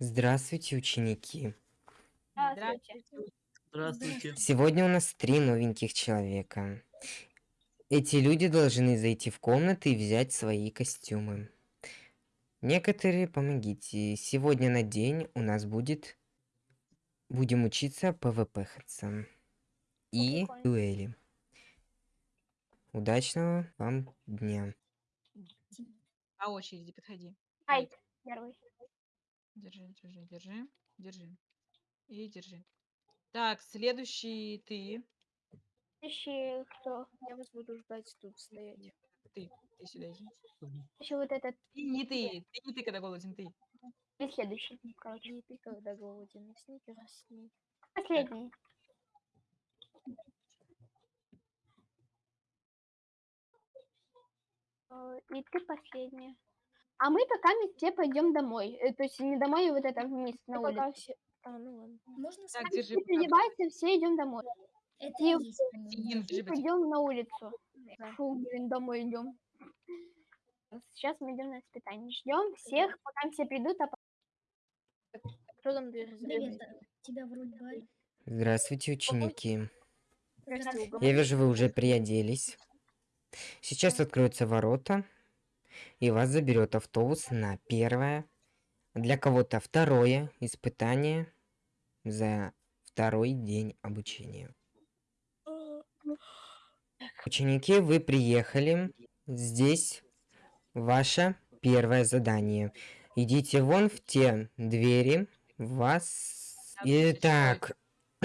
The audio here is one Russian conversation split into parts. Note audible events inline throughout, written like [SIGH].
Здравствуйте, ученики. Здравствуйте. Здравствуйте. Сегодня у нас три новеньких человека. Эти люди должны зайти в комнаты и взять свои костюмы. Некоторые помогите. Сегодня на день у нас будет... Будем учиться ПВП-хаться. И прикольно. дуэли. Удачного вам дня. По очереди подходи. Айт, первый. Держи, держи, держи, держи. И держи. Так, следующий ты. Следующий кто? Я вас буду ждать тут стоять. Ты. Ты сюда иди. Еще вот этот. Ты не ты. Ты не ты, когда голоден, ты. И следующий, короче. Не ты, когда голоден. Сникерс сней. Последний. Э, И ты последняя. А мы пока мы все пойдем домой. Э, То есть не домой, а вот это вниз на Ну, пока улицу. все... А, ну ладно. Можно Так, сказать? держи. Все переодеваются, все идем домой. Это и- и есть пойдем на улицу. Да. Фу, блин, домой идем. Сейчас мы идем на испытание. Ждем всех, пока все придут, а Кто там Привет, тебя вроде. Здравствуйте, ученики. Здрасте, Угол. Я вижу, вы уже приоделись. Сейчас откроются ворота, и вас заберет автобус на первое, для кого-то второе испытание за второй день обучения. Ученики, вы приехали. Здесь ваше первое задание. Идите вон в те двери. Вас... Итак, [CLEARS THROAT]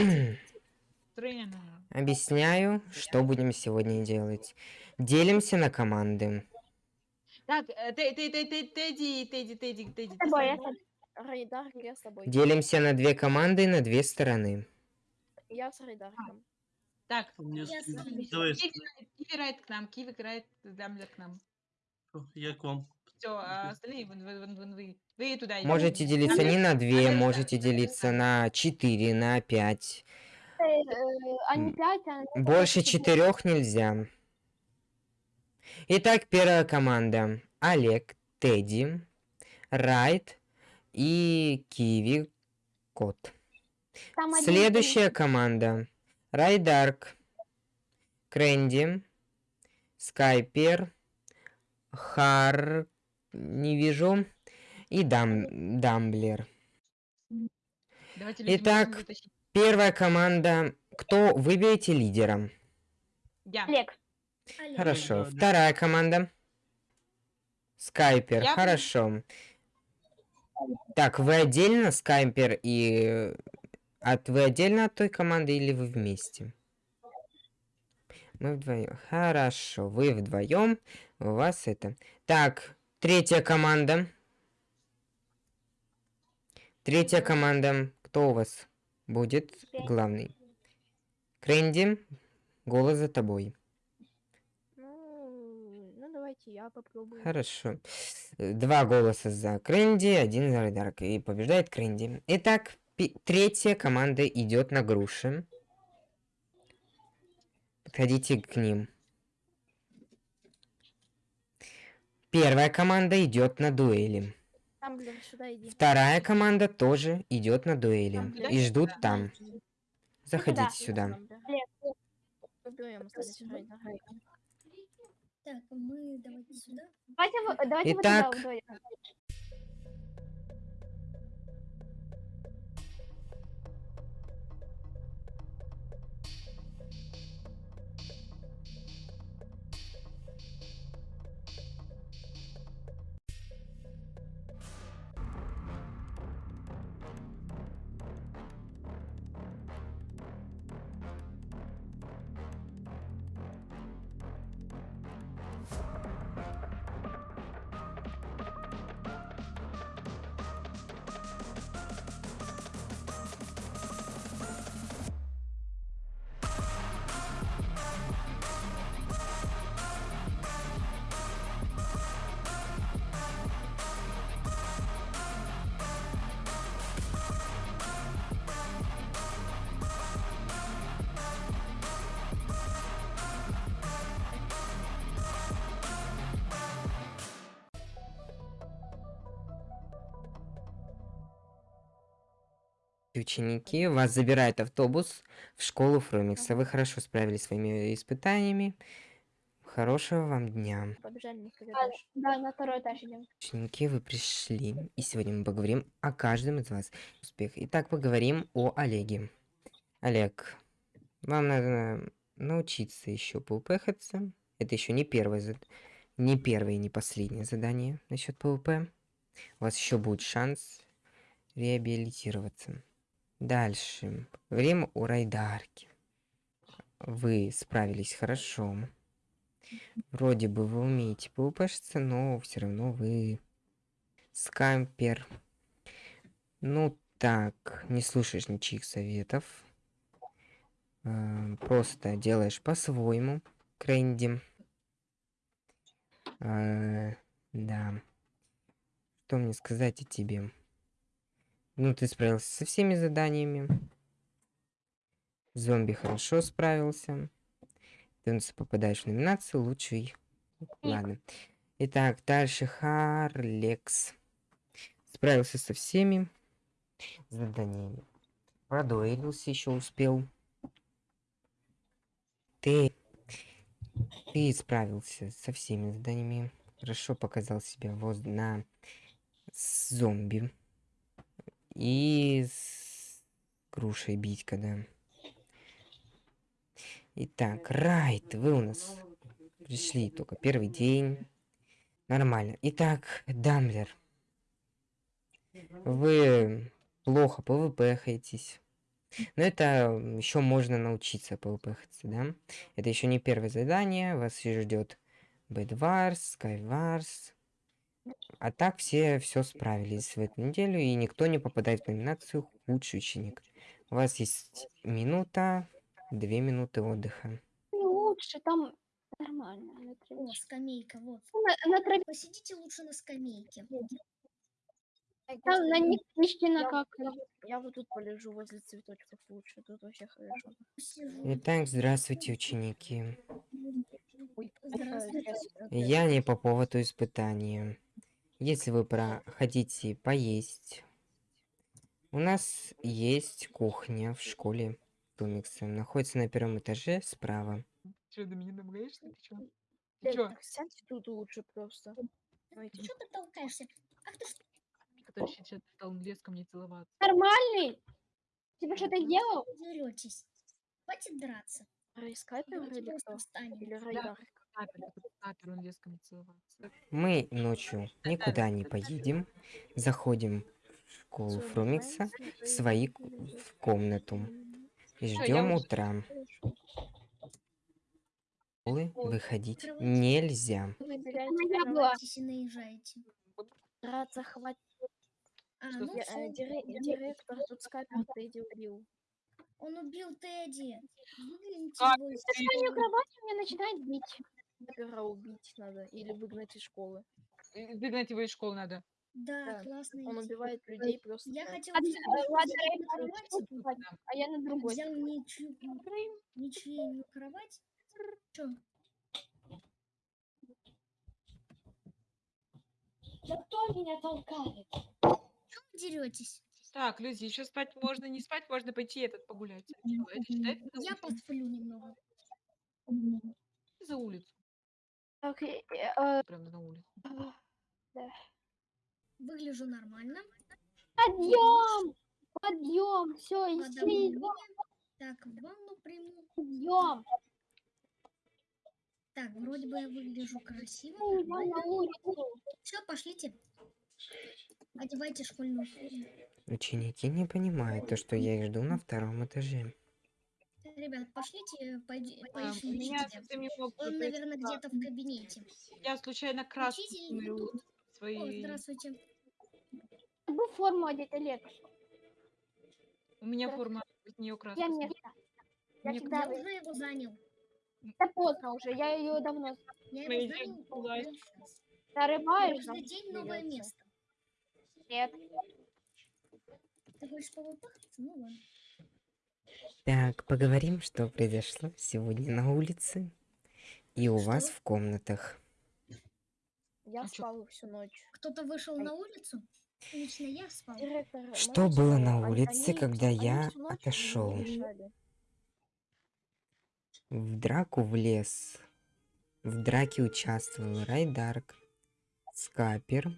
объясняю, что будем сегодня делать. Делимся на команды. Так, э, Тедди, Тедди, Тедди, Тедди. Рейдар, я с тобой. Делимся на две команды на две стороны. Я с Рейдарком. Так, Киви райт к нам, Киви райт, Дамблер к нам. я к вам. Все, а остальные вон, вон, вон, вон вы. Вы туда. Можете делиться не на две, можете делиться на четыре, на пять. Э, э, а Больше четыре. четырех нельзя. Итак, первая команда. Олег, Тедди, Райт и Киви Кот. Там один Следующая команда. Райдарк, Кренди, Скайпер, Хар... Не вижу. И Дам... Дамблер. Давайте Итак. Первая команда. Кто выберете лидером? Я. Олег. Олег. Хорошо. Вторая команда. Скайпер. Я- Хорошо. Так, вы отдельно, Скайпер, и... От, вы отдельно от той команды или вы вместе? Мы вдвоем. Хорошо, вы вдвоем. У вас это. Так, третья команда. Третья команда. Кто у вас будет главный? Кренди, голос за тобой. Ну, ну я попробую. Хорошо. Э, Два голоса за Кренди, один за Райдарк. И побеждает Кренди. Итак, третья команда идет на груши. Подходите к ним. Первая команда идет на дуэли. Тамблер, сюда иди. Вторая команда тоже идет на дуэли. Тамблер, И ждут да. там. Заходите сюда. Так, мы давайте сюда. Давайте, вы- давайте Итак. вот вдвоем. Ученики, вас забирает автобус в школу Фрумикса. Вы хорошо справились с своими испытаниями. Хорошего вам дня. Побежали А. Да, на второй этаж идем. Ученики, вы пришли, и сегодня мы поговорим о каждом из вас. Успех. Итак, поговорим о Олеге. Олег, вам надо научиться еще ПВПхаться. Это еще не первое, не первое и не последнее задание насчет PVP. У вас еще будет шанс реабилитироваться. Дальше. Время у Райдарки. Вы справились хорошо. Вроде бы вы умеете ПВПшиться, но все равно вы скампер. Ну так, не слушаешь ничьих советов. Э, Просто делаешь по-своему, Крэнди. Э, Да. Что мне сказать о тебе? Ну, ты справился со всеми заданиями. Зомби хорошо справился. Ты у нас попадаешь в номинацию лучший. Ладно. Итак, дальше Харлекс. Справился со всеми заданиями. Продуэлился еще успел. Ты... Ты справился со всеми заданиями. Хорошо показал себя воз на зомби. И с грушей бить, когда. Итак, Райт, вы у нас пришли только первый день. Нормально. Итак, Дамблер. Вы плохо ПВП-хаетесь. Но это еще можно научиться ПВП-хаться, да? Это еще не первое задание. Вас ждет Бэдварс, Скайварс. А так все все справились в эту неделю, и никто не попадает в номинацию «Худший ученик». У вас есть минута, две минуты отдыха. Не лучше, там нормально. На, О, траве- скамейка, вот. на, на траве, Посидите лучше на скамейке. там на них Я, как. я вот- я вот тут полежу возле цветочков лучше. Тут вообще хорошо. Итак, здравствуйте, ученики. Ой, Здравствуйте. Я не по поводу испытания. Если вы про хотите поесть, у нас есть кухня в школе Тумикса. Находится на первом этаже справа. Че, до меня домогаешься? Ты чё? Ты чё? так сядьте тут лучше просто. Знаете, Что ты толкаешься? Ах ты что, Который сейчас стал лез ко мне целоваться. Нормальный? Тебе что-то делал? деретесь? Хватит драться. Райскайпер или кто? Или Райдар? Мы ночью никуда не поедем. Заходим в школу Фрумикса в свои в комнату ждем утра. Школы выходить нельзя. Драться хватит. А, ну Я, э, дире- Директор тут скайпер Тедди убил. Он убил Тедди. Мою школы. кровать меня начинает бить. Скайпера убить надо или выгнать из школы. И Выгнать его из школы надо. Да, Да, классная Он идея. убивает людей просто Я так. э, просто ладно, взять я на а я на другой. взял ничью, ничью кровать. Чё? Да кто меня толкает? Деретесь? Так, люди, еще спать можно, не спать, можно пойти этот погулять. Чё, Это считается за Я улицу? посплю немного. за улицу. Так, э, э, Прямо на улицу. Выгляжу нормально. подъем! Подъем! Все, в ванне. Так, ванну приму. подъем! Так, вроде бы я выгляжу красиво. Все, пошлите. Одевайте школьную форму. Ученики не понимают то, что я их жду на втором этаже. Ребят, пошлите, пойди, А, меня Он, наверное, где-то в кабинете. Я случайно смотрю тут. О, свои. здравствуйте. Бы форму одеть, Олег. У меня форма, от нее краска. Я место. Я Мне всегда... Я уже его занял. Это поздно уже, я ее давно Я Мы его занял. нарываешь. Каждый день новое место. Нет. Ты хочешь повыпахаться? Ну ладно. Так, поговорим, что произошло сегодня на улице и у вас Что? в комнатах. Я А спал всю ночь. Кто-то вышел на улицу? Лично я спал. Директор, Что было на улице, они когда они я отошел? В драку влез. В драке участвовал Райдарк, Скапер,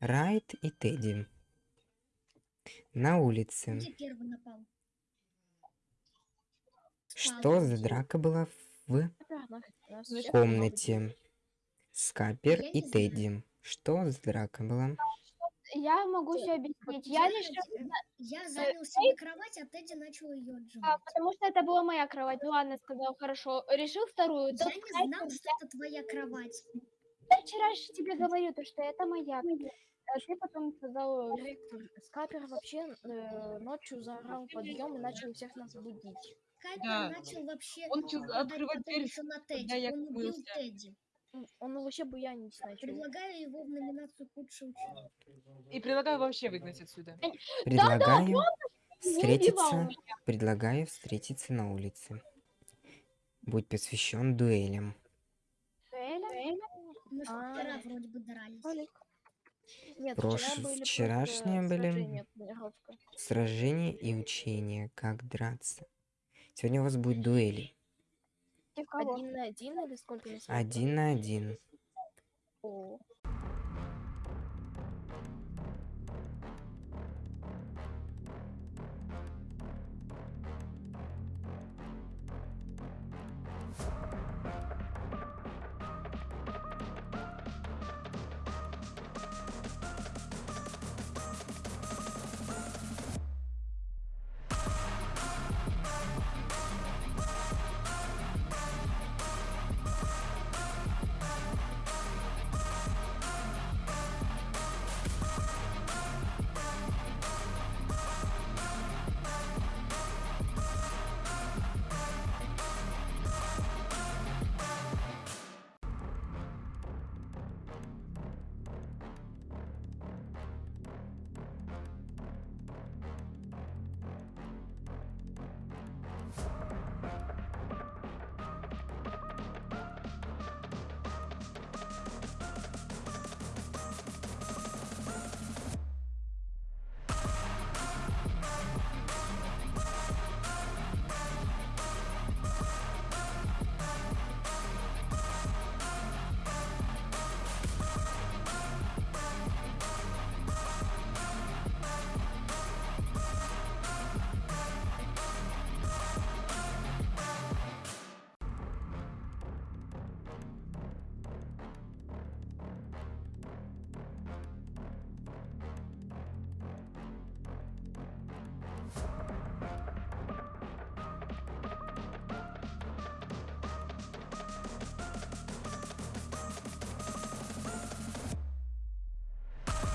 Райт и Тедди. На улице. Где первый напал? Что за драка была в всех комнате? Скапер и. Тедди. Что за драка была? Я могу все объяснить. Я решила, Я занял себе кровать, а Тедди начал ее а, отжимать. потому что это была моя кровать. Ну ладно, сказал, хорошо. Решил вторую. Я Тот не знал, что это твоя кровать. Я вчера же тебе говорю, то, что это моя. А ты потом сказал, Директор, Скапер вообще э, ночью заорал подъем и начал всех нас будить. Кайпер Да. начал вообще Он открывать дверь, еще на Тедди. я Он убил мылся. Тедди. Он- вообще буянить начал. Предлагаю его в номинацию худший ученик. И предлагаю вообще выгнать отсюда. Предлагаю убивал. встретиться. Предлагаю встретиться на улице. Будь посвящен дуэлям. Эля? Мы А. вчера вроде бы дрались. Олег. Нет, Прош- вчера были вчерашние просто были- сражения. Сражение и учение. Как драться. Сегодня у вас будет дуэли. Один на один или сколько? Один на один. О,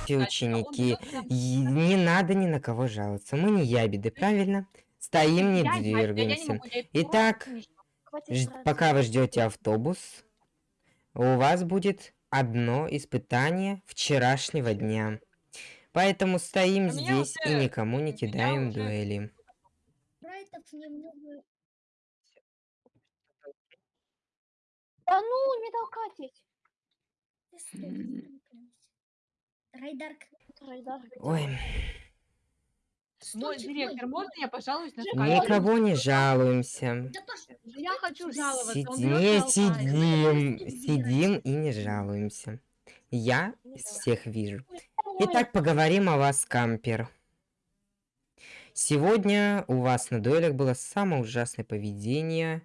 Все ученики, и не надо ни на кого жаловаться. Мы не ябеды, правильно? Стоим, не двигаемся. Итак, пока вы ждете автобус, у вас будет одно испытание вчерашнего дня. Поэтому стоим А здесь и никому не кидаем дуэли. Да ну, не толкайтесь. Райдарк, Райдар, Ой, Мой директор, можно я пожалуюсь на никого не жалуемся. Да Я хочу жаловаться. Сидим, Давай, сидим и не жалуемся. Я из всех вижу. Итак, поговорим о вас, кампер. Сегодня у вас на дуэлях было самое ужасное поведение.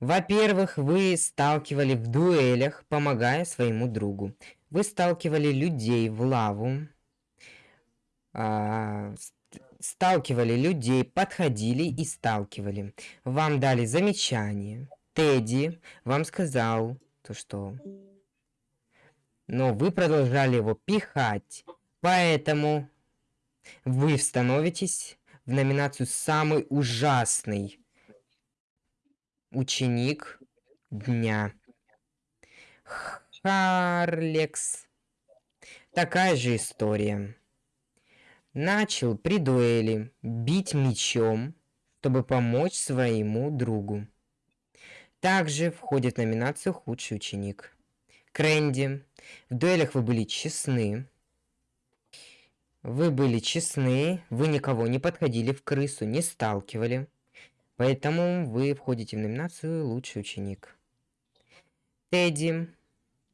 Во-первых, вы сталкивали в дуэлях, помогая своему другу. Вы сталкивали людей в лаву. а, ст- сталкивали людей, подходили и сталкивали. Вам дали замечание. Тедди вам сказал то, что... Но вы продолжали его пихать. Поэтому вы становитесь в номинацию «Самый ужасный ученик дня». Харлекс. Такая же история. Начал при дуэли бить мечом, чтобы помочь своему другу. Также входит в номинацию «Худший ученик». Кренди. В дуэлях вы были честны. Вы были честны, вы никого не подходили в крысу, не сталкивали. Поэтому вы входите в номинацию «Лучший ученик». Тедди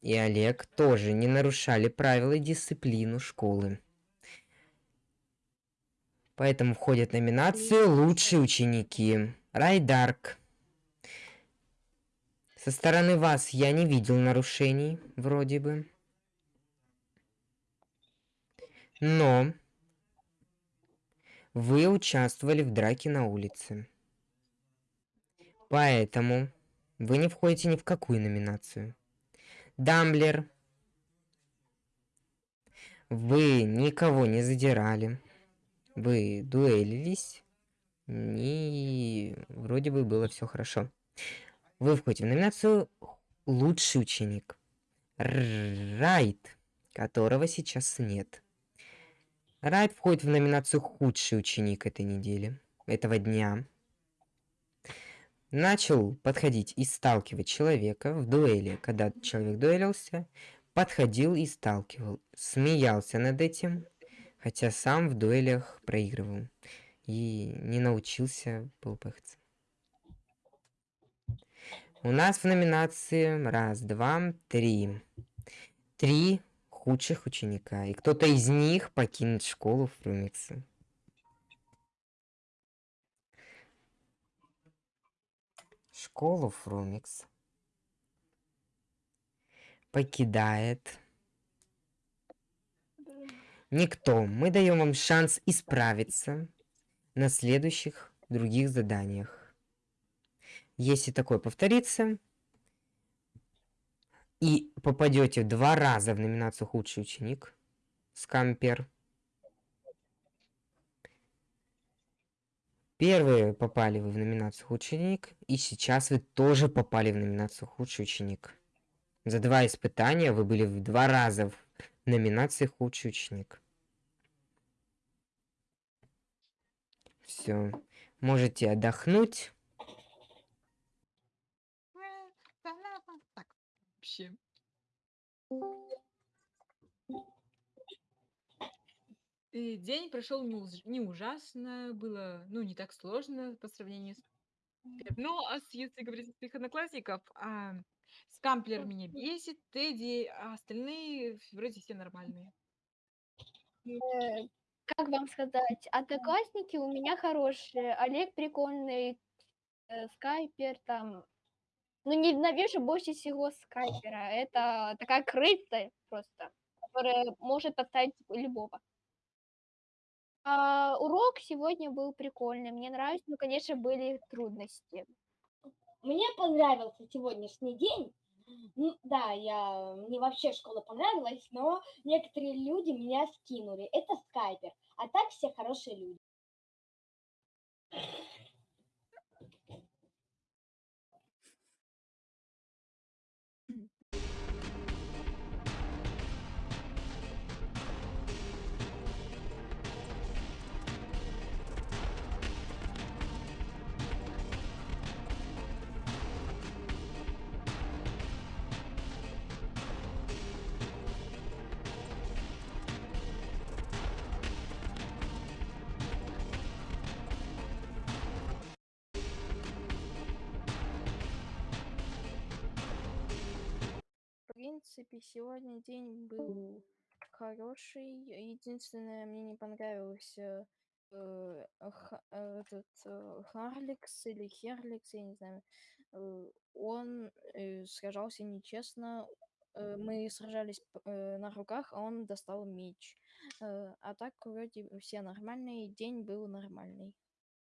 и Олег тоже не нарушали правила и дисциплину школы. Поэтому входят в номинацию «Лучшие ученики». Райдарк. Со стороны вас я не видел нарушений, вроде бы. Но вы участвовали в драке на улице. Поэтому вы не входите ни в какую номинацию. Дамблер. Вы никого не задирали. Вы дуэлились. И вроде бы было все хорошо. Вы входите в номинацию «Лучший ученик». Райт, которого сейчас нет. Райт входит в номинацию «Худший ученик» этой недели, этого дня. Начал подходить и сталкивать человека в дуэли. Когда человек дуэлился, подходил и сталкивал. Смеялся над этим, хотя сам в дуэлях проигрывал. И не научился полупыхаться. У нас в номинации раз, два, три. Три худших ученика. И кто-то из них покинет школу Фрумикса. Школу Фрумикс покидает никто. Мы даем вам шанс исправиться на следующих других заданиях. Если такое повторится, и попадете два раза в номинацию «Худший ученик», скампер. Первые попали вы в номинацию «Худший ученик», и сейчас вы тоже попали в номинацию «Худший ученик». За два испытания вы были в два раза в номинации «Худший ученик». Все. Можете отдохнуть. Так, вообще. И день прошел не, уж- не ужасно, было, ну, не так сложно по сравнению с... Ну, а с- если говорить о своих одноклассников, а, Скамплер меня бесит, Тедди, а остальные вроде все нормальные. Э, Как вам сказать, одноклассники у меня хорошие. Олег прикольный, э, Скайпер там. Ну, ненавижу больше всего Скайпера. Это такая крыса просто, которая может подставить любого. А урок сегодня был прикольный. Мне нравится, но, конечно, были трудности. Мне понравился сегодняшний день. Ну, да, я, мне вообще школа понравилась, но некоторые люди меня скинули. Это скайпер, а так все хорошие люди. Принципе, сегодня день был хороший. Единственное, мне не понравился э, Ха- э, этот э, Харликс или Херликс, я не знаю. Э, Он э, сражался нечестно. Э, Мы сражались э, на руках, а он достал меч. Э, А так вроде все нормальные. День был нормальный.